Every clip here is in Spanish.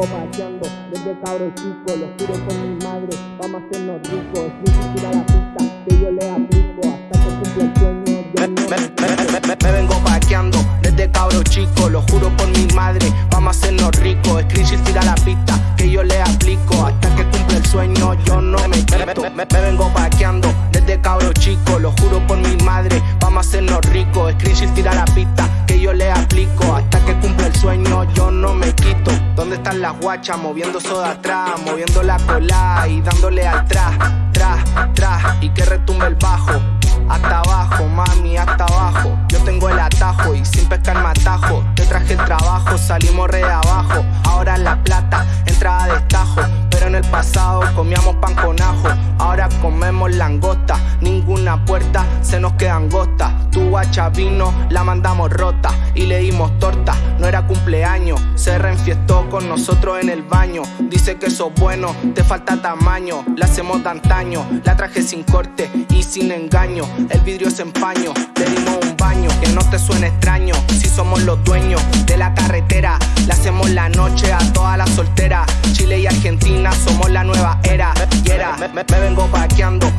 vengo paseando desde cabro chico, lo juro por mi madre, vamos a hacernos ricos. Es la pista que yo le aplico hasta que cumpla el sueño. Yo no me, me, vengo paqueando desde cabro chico, lo juro por mi madre, vamos a hacernos ricos. Es tira la pista que yo le aplico hasta que cumpla el sueño. Yo no me quito, me, vengo paqueando desde cabro chico, lo juro por mi madre, vamos a hacernos ricos. Es tira la pista que yo le aplico hasta que cumpla el sueño. Yo no me quito. ¿Dónde están las guachas moviendo soda atrás, moviendo la cola y dándole al tras, tras, tras y que retumbe el bajo? Hasta abajo, mami, hasta abajo. Yo tengo el atajo y sin pescar matajo. Te traje el trabajo, salimos re de abajo. Ahora la plata, entrada de estajo. Pero en el pasado comíamos pan con ajo. Ahora comemos langosta. Ninguna puerta se nos queda angosta. Tu guacha vino, la mandamos rota y le dimos torta. No era cumpleaños, se reenfiestó con nosotros en el baño. Dice que sos bueno, te falta tamaño. La hacemos de antaño, la traje sin corte y sin engaño. El vidrio se empaño, le dimos un baño. Que no te suene extraño, si somos los dueños de la carretera. Le hacemos la noche a todas las solteras. Chile y Argentina somos la nueva era. Me, me, vengo paqueando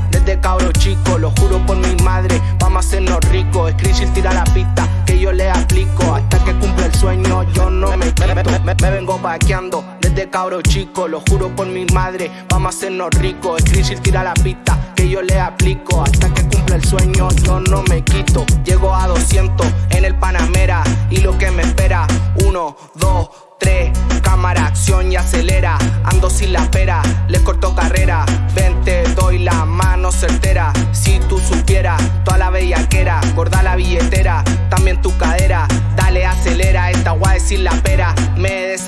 cabro chico, lo juro por mi madre. Vamos a hacernos ricos. Screenshot tira la pista que yo le aplico hasta que cumpla el sueño. Yo no me, me, me vengo paqueando desde cabro chico, lo juro por mi madre. Vamos a hacernos ricos. Screenshot tira la pista que yo le aplico hasta que cumpla el sueño. Yo no me quito. Llego a 200 en el Panamera y lo que me espera. Uno, dos, tres, cámara, acción y acelera. Ando sin la pera,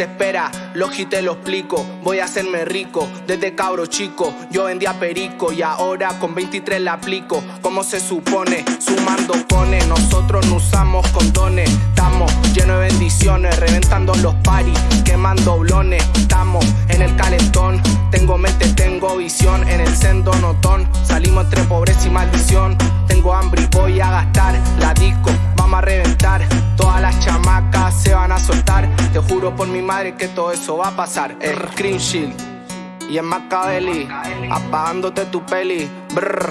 desespera, logi te lo explico. Voy a hacerme rico desde cabro chico. Yo vendía perico y ahora con 23 la aplico. Como se supone, sumando cones. Nosotros no usamos condones. Estamos llenos de bendiciones, reventando los paris, quemando blones. Estamos en el calentón. Tengo mente, tengo visión en el sendo notón. Salimos entre pobreza y maldición. Tengo hambre y voy a gastar juro por mi madre que todo eso va a pasar. El Screen Shield y en Machiavelli, apagándote tu peli. Brr.